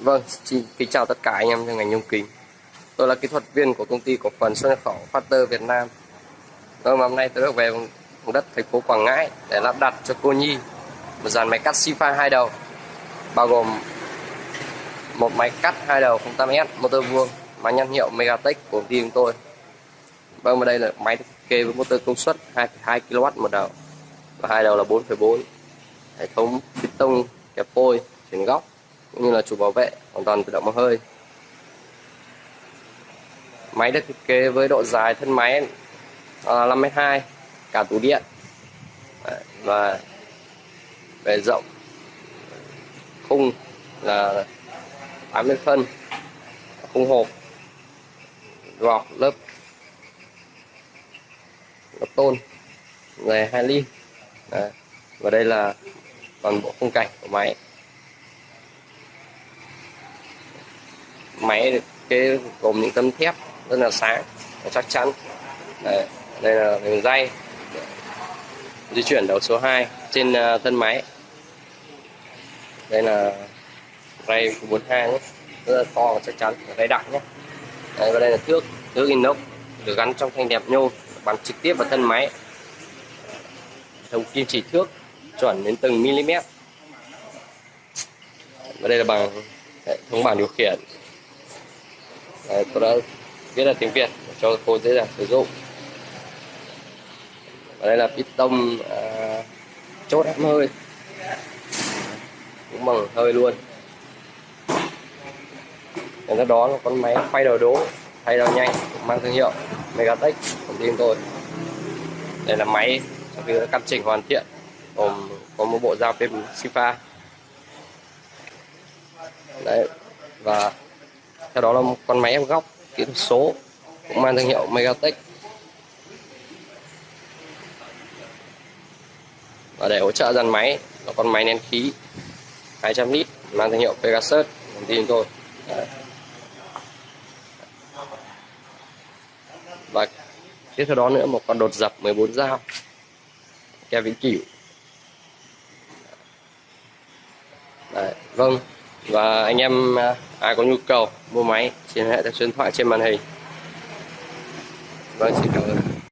Vâng, xin kính chào tất cả anh em trong ngành nhôm kính. Tôi là kỹ thuật viên của công ty cổ phần xuất nhập khẩu Factor Việt Nam. Vâng, hôm nay tôi được về vùng đất thành phố Quảng Ngãi để lắp đặt cho cô Nhi một dàn máy cắt Sifa hai đầu, bao gồm một máy cắt hai đầu 08S motor vuông, máy nhãn hiệu Megatech của công ty chúng tôi. Vâng, và đây là máy thiết kế với motor công suất 2,2 kW một đầu và hai đầu là 4,4. Hệ thống piston kẹp phôi chuyển góc cũng như là chủ bảo vệ, hoàn toàn tự động bằng hơi. Máy được thiết kế với độ dài thân máy là 5m2 cả tủ điện. Và về rộng khung là 80 phân, khung hộp gọt lớp lớp tôn dài 2 ly. Đấy. và đây là toàn bộ khung cảnh của máy. Máy cái gồm những tấm thép rất là sáng và chắc chắn. Đây, đây là đường dây. Di chuyển đầu số 2 trên ờ, thân máy. Đây là ray 42 nhé. Rất là to và chắc chắn ray đặc nhé. Đây, và đây là thước thước inox được gắn trong thanh đẹp nhôm bắn trực tiếp vào thân máy. Thông kim chỉ thước chuẩn đến từng mm. Và đây là bằng hệ thống bảng điều khiển. Đấy, tôi đã viết là tiếng Việt cho cô dễ dàng sử dụng. Và đây là piston à, chốt ép hơi. Cũng bằng hơi luôn. Và đó là con máy phay đầu đố thay đầu nhanh mang thương hiệu Megatech của team tôi. Đây là máy sau khi đã căn chỉnh hoàn thiện gồm có một bộ dao pin Sifa. Đấy và theo đó là một con máy ép góc kỹ thuật số cũng mang thương hiệu Megatech. Và để hỗ trợ dàn máy là con máy nén khí 200 lít mang thương hiệu Pegasus công ty chúng tôi và tiếp theo đó nữa một con đột dập 14 dao keo vĩnh cửu. Đấy, vâng. Và anh em à, ai có nhu cầu mua máy xin hệ theo số điện thoại, trên màn hình. Vâng xin